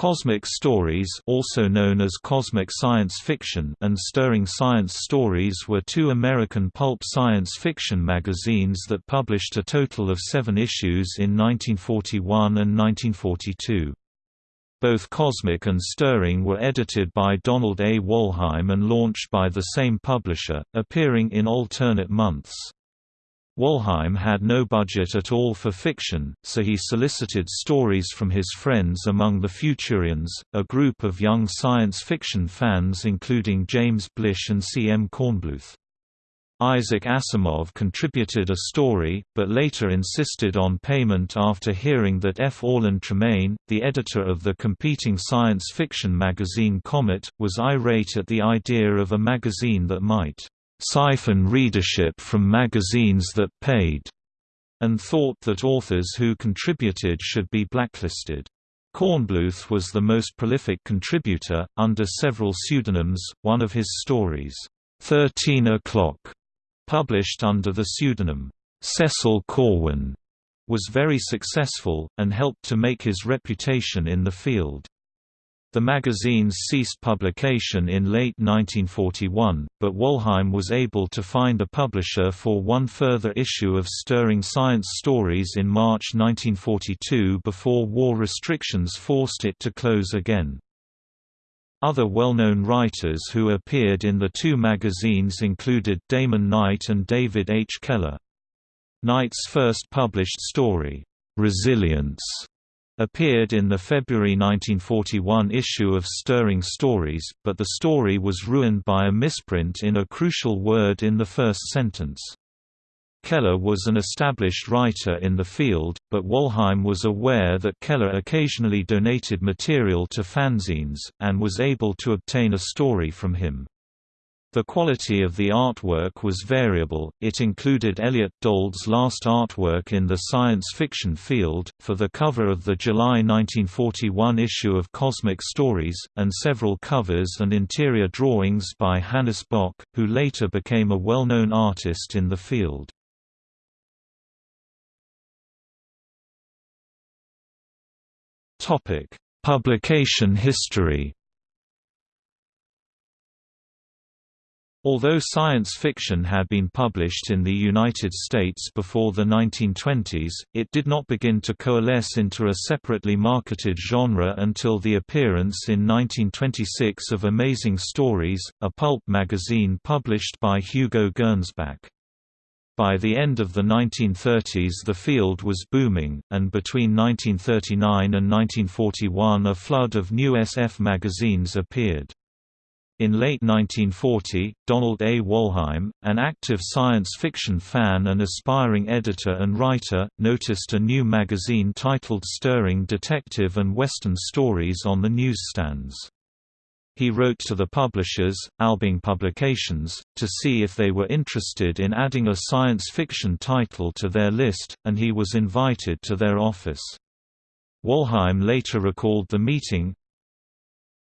Cosmic Stories also known as Cosmic Science Fiction and Stirring Science Stories were two American pulp science fiction magazines that published a total of seven issues in 1941 and 1942. Both Cosmic and Stirring were edited by Donald A. Wollheim and launched by the same publisher, appearing in alternate months. Wollheim had no budget at all for fiction, so he solicited stories from his friends among the Futurians, a group of young science fiction fans including James Blish and C. M. Kornbluth. Isaac Asimov contributed a story, but later insisted on payment after hearing that F. Orlin Tremaine, the editor of the competing science fiction magazine Comet, was irate at the idea of a magazine that might siphon readership from magazines that paid, and thought that authors who contributed should be blacklisted. Kornbluth was the most prolific contributor, under several pseudonyms, one of his stories, 13 O'Clock, published under the pseudonym, Cecil Corwin, was very successful, and helped to make his reputation in the field. The magazines ceased publication in late 1941, but Wollheim was able to find a publisher for one further issue of Stirring Science Stories in March 1942 before war restrictions forced it to close again. Other well-known writers who appeared in the two magazines included Damon Knight and David H. Keller. Knight's first published story, "'Resilience' appeared in the February 1941 issue of Stirring Stories, but the story was ruined by a misprint in a crucial word in the first sentence. Keller was an established writer in the field, but Wollheim was aware that Keller occasionally donated material to fanzines, and was able to obtain a story from him. The quality of the artwork was variable, it included Elliot Dold's last artwork in the science fiction field, for the cover of the July 1941 issue of Cosmic Stories, and several covers and interior drawings by Hannes Bok, who later became a well-known artist in the field. Publication history Although science fiction had been published in the United States before the 1920s, it did not begin to coalesce into a separately marketed genre until the appearance in 1926 of Amazing Stories, a pulp magazine published by Hugo Gernsback. By the end of the 1930s the field was booming, and between 1939 and 1941 a flood of new SF magazines appeared. In late 1940, Donald A. Wollheim, an active science fiction fan and aspiring editor and writer, noticed a new magazine titled Stirring Detective and Western Stories on the newsstands. He wrote to the publishers, Albing Publications, to see if they were interested in adding a science fiction title to their list, and he was invited to their office. Wollheim later recalled the meeting,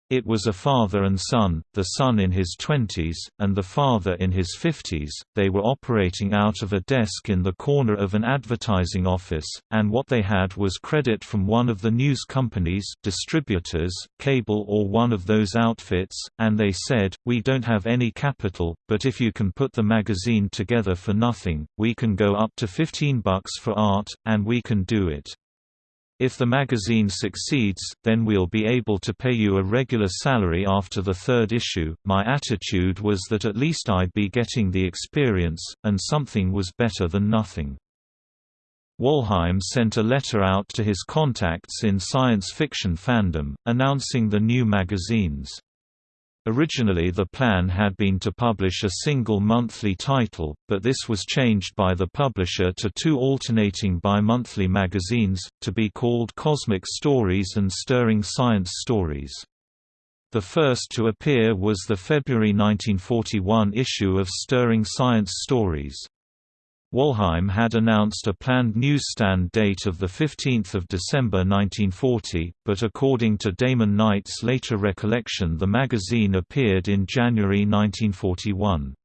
it was a father and son, the son in his twenties, and the father in his fifties. They were operating out of a desk in the corner of an advertising office, and what they had was credit from one of the news companies, distributors, cable or one of those outfits, and they said, We don't have any capital, but if you can put the magazine together for nothing, we can go up to 15 bucks for art, and we can do it. If the magazine succeeds, then we'll be able to pay you a regular salary after the third issue. My attitude was that at least I'd be getting the experience, and something was better than nothing. Wollheim sent a letter out to his contacts in science fiction fandom, announcing the new magazines. Originally the plan had been to publish a single monthly title, but this was changed by the publisher to two alternating bi-monthly magazines, to be called Cosmic Stories and Stirring Science Stories. The first to appear was the February 1941 issue of Stirring Science Stories. Wollheim had announced a planned newsstand date of 15 December 1940, but according to Damon Knight's later recollection the magazine appeared in January 1941.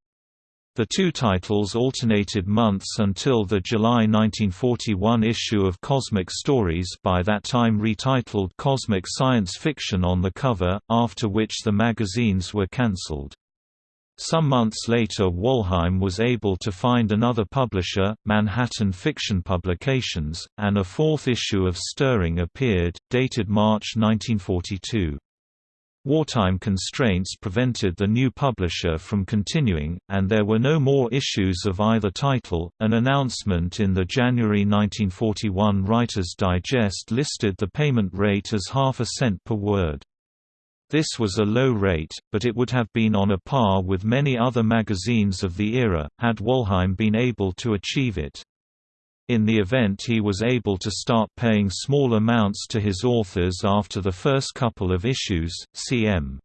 The two titles alternated months until the July 1941 issue of Cosmic Stories by that time retitled Cosmic Science Fiction on the cover, after which the magazines were cancelled. Some months later Wollheim was able to find another publisher, Manhattan Fiction Publications, and a fourth issue of Stirring appeared, dated March 1942. Wartime constraints prevented the new publisher from continuing, and there were no more issues of either title. An announcement in the January 1941 Writer's Digest listed the payment rate as half a cent per word. This was a low rate, but it would have been on a par with many other magazines of the era, had Wollheim been able to achieve it. In the event he was able to start paying small amounts to his authors after the first couple of issues, C. M.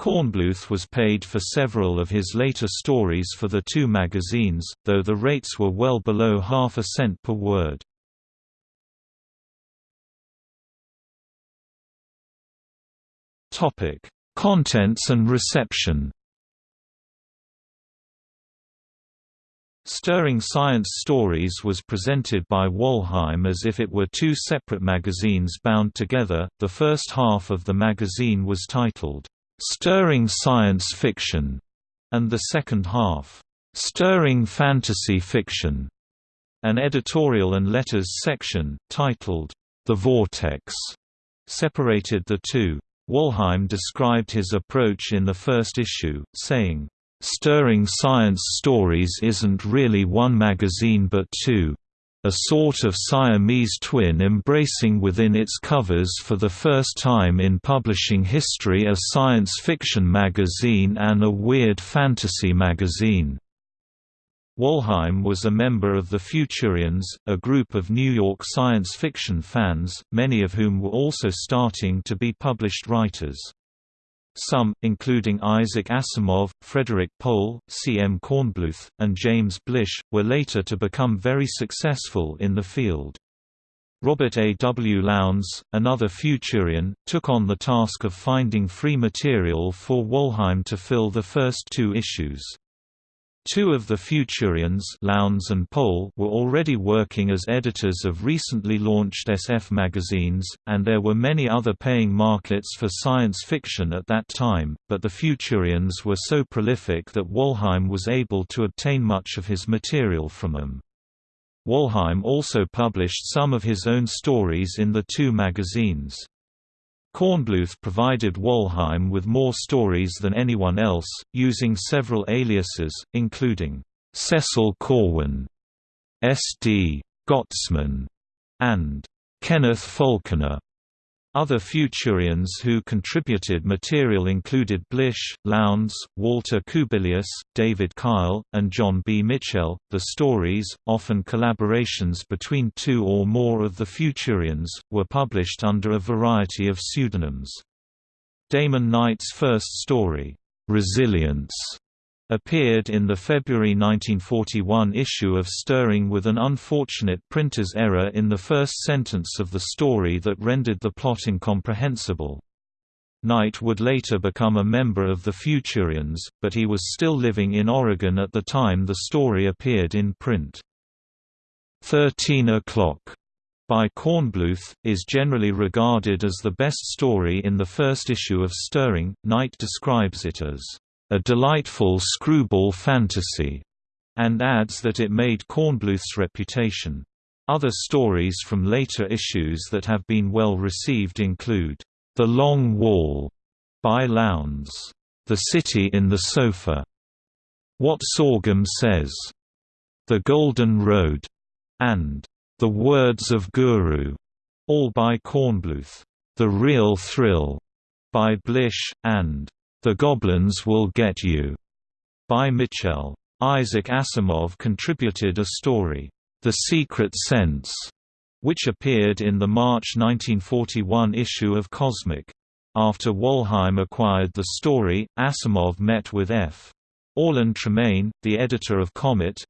Kornbluth was paid for several of his later stories for the two magazines, though the rates were well below half a cent per word. Contents and reception Stirring Science Stories was presented by Wollheim as if it were two separate magazines bound together. The first half of the magazine was titled, Stirring Science Fiction, and the second half, Stirring Fantasy Fiction. An editorial and letters section, titled, The Vortex, separated the two. Wollheim described his approach in the first issue, saying, Stirring Science Stories isn't really one magazine but two. A sort of Siamese twin embracing within its covers for the first time in publishing history a science fiction magazine and a weird fantasy magazine. Wollheim was a member of the Futurians, a group of New York science fiction fans, many of whom were also starting to be published writers. Some, including Isaac Asimov, Frederik Pohl, C. M. Kornbluth, and James Blish, were later to become very successful in the field. Robert A. W. Lowndes, another Futurian, took on the task of finding free material for Wollheim to fill the first two issues. Two of the Futurians Lowndes and Pohl were already working as editors of recently launched SF magazines, and there were many other paying markets for science fiction at that time, but the Futurians were so prolific that Wollheim was able to obtain much of his material from them. Wollheim also published some of his own stories in the two magazines. Kornbluth provided Wollheim with more stories than anyone else, using several aliases, including Cecil Corwin, S.D. Gottesman, and Kenneth Falconer. Other Futurians who contributed material included Blish, Lowndes, Walter Kubilius, David Kyle, and John B. Michel. The stories, often collaborations between two or more of the Futurians, were published under a variety of pseudonyms. Damon Knight's first story, Resilience, appeared in the February 1941 issue of Stirring with an unfortunate printer's error in the first sentence of the story that rendered the plot incomprehensible. Knight would later become a member of the Futurians, but he was still living in Oregon at the time the story appeared in print. 13 O'Clock by Kornbluth, is generally regarded as the best story in the first issue of Stirring. Knight describes it as a delightful screwball fantasy, and adds that it made Kornbluth's reputation. Other stories from later issues that have been well received include, The Long Wall by Lowndes, The City in the Sofa, What Sorghum Says, The Golden Road, and The Words of Guru, all by Kornbluth, The Real Thrill by Blish, and the Goblins Will Get You, by Michel. Isaac Asimov contributed a story, The Secret Sense, which appeared in the March 1941 issue of Cosmic. After Wollheim acquired the story, Asimov met with F. Orlin Tremaine, the editor of Comet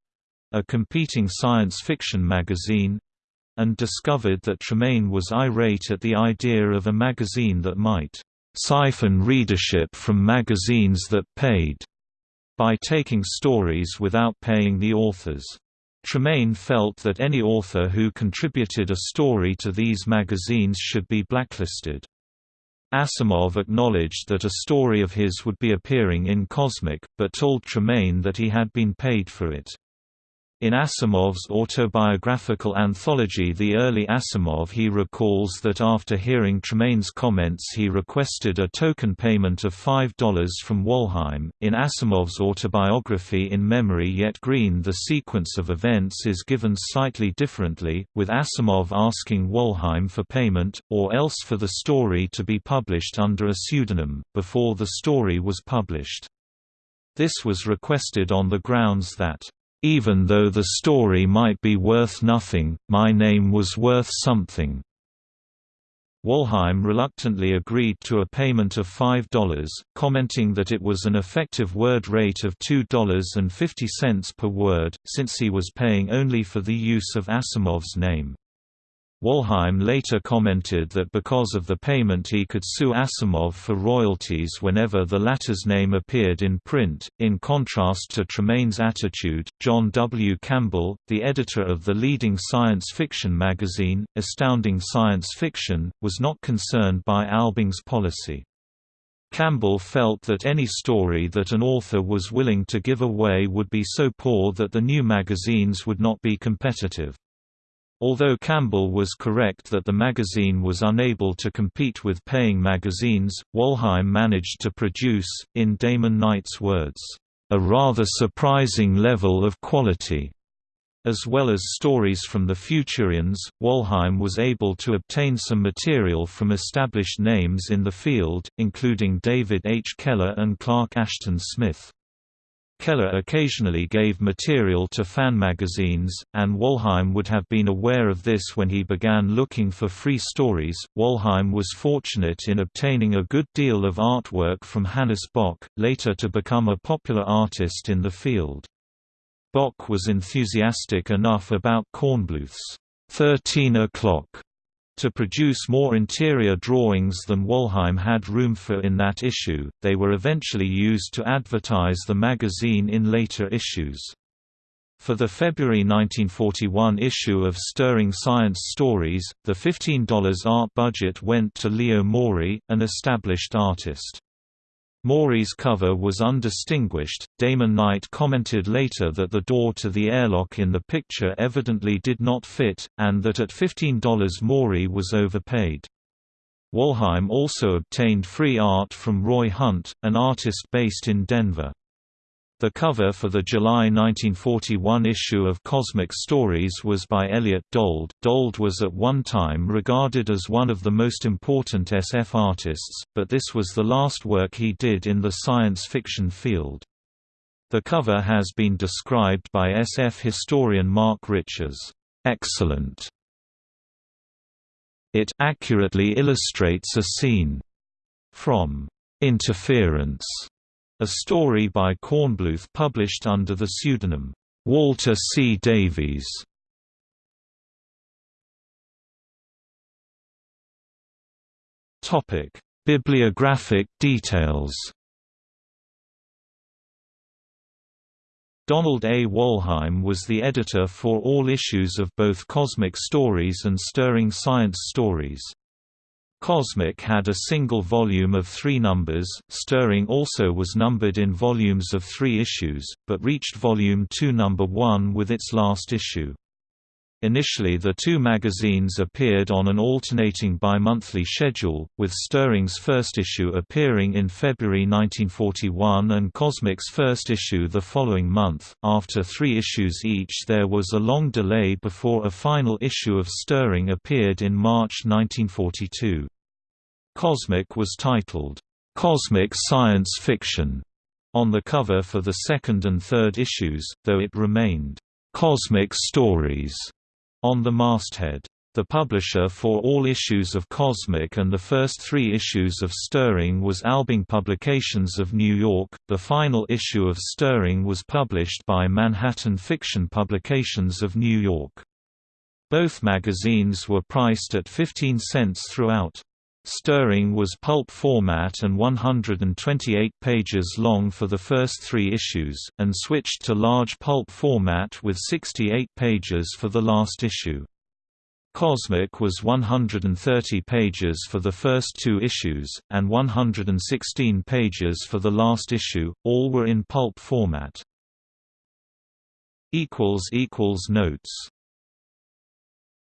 a competing science fiction magazine and discovered that Tremaine was irate at the idea of a magazine that might siphon readership from magazines that paid. by taking stories without paying the authors. Tremaine felt that any author who contributed a story to these magazines should be blacklisted. Asimov acknowledged that a story of his would be appearing in Cosmic, but told Tremaine that he had been paid for it. In Asimov's autobiographical anthology The Early Asimov he recalls that after hearing Tremaine's comments he requested a token payment of $5 from Wollheim. In Asimov's autobiography In Memory Yet Green the sequence of events is given slightly differently, with Asimov asking Wollheim for payment, or else for the story to be published under a pseudonym, before the story was published. This was requested on the grounds that even though the story might be worth nothing, my name was worth something. Wollheim reluctantly agreed to a payment of $5, commenting that it was an effective word rate of $2.50 per word, since he was paying only for the use of Asimov's name. Wollheim later commented that because of the payment he could sue Asimov for royalties whenever the latter's name appeared in print. In contrast to Tremaine's attitude, John W. Campbell, the editor of the leading science fiction magazine, Astounding Science Fiction, was not concerned by Albing's policy. Campbell felt that any story that an author was willing to give away would be so poor that the new magazines would not be competitive. Although Campbell was correct that the magazine was unable to compete with paying magazines, Wollheim managed to produce, in Damon Knight's words, "...a rather surprising level of quality." As well as stories from the Futurians, Wollheim was able to obtain some material from established names in the field, including David H. Keller and Clark Ashton Smith. Keller occasionally gave material to fan magazines, and Wollheim would have been aware of this when he began looking for free stories. Wollheim was fortunate in obtaining a good deal of artwork from Hannes Bok, later to become a popular artist in the field. Bok was enthusiastic enough about Kornbluth's 13 o'clock to produce more interior drawings than Wollheim had room for in that issue, they were eventually used to advertise the magazine in later issues. For the February 1941 issue of Stirring Science Stories, the $15 art budget went to Leo Morey, an established artist. Morey's cover was undistinguished. Damon Knight commented later that the door to the airlock in the picture evidently did not fit, and that at $15 Morey was overpaid. Wollheim also obtained free art from Roy Hunt, an artist based in Denver. The cover for the July 1941 issue of Cosmic Stories was by Elliot Dold. Dold was at one time regarded as one of the most important SF artists, but this was the last work he did in the science fiction field. The cover has been described by SF historian Mark Rich as excellent. It accurately illustrates a scene from Interference a story by Kornbluth published under the pseudonym, Walter C. Davies. Bibliographic details Donald A. Wollheim was the editor for all issues of both Cosmic Stories and Stirring Science Stories. Cosmic had a single volume of three numbers, Stirring also was numbered in volumes of three issues, but reached volume 2 number 1 with its last issue. Initially the two magazines appeared on an alternating bi-monthly schedule, with Stirring's first issue appearing in February 1941 and Cosmic's first issue the following month. After three issues each there was a long delay before a final issue of Stirring appeared in March 1942. Cosmic was titled, "'Cosmic Science Fiction' on the cover for the second and third issues, though it remained, "'Cosmic Stories' on the masthead. The publisher for all issues of Cosmic and the first three issues of Stirring was Albing Publications of New York. The final issue of Stirring was published by Manhattan Fiction Publications of New York. Both magazines were priced at 15 cents throughout. Stirring was pulp format and 128 pages long for the first three issues, and switched to large pulp format with 68 pages for the last issue. Cosmic was 130 pages for the first two issues, and 116 pages for the last issue, all were in pulp format. Notes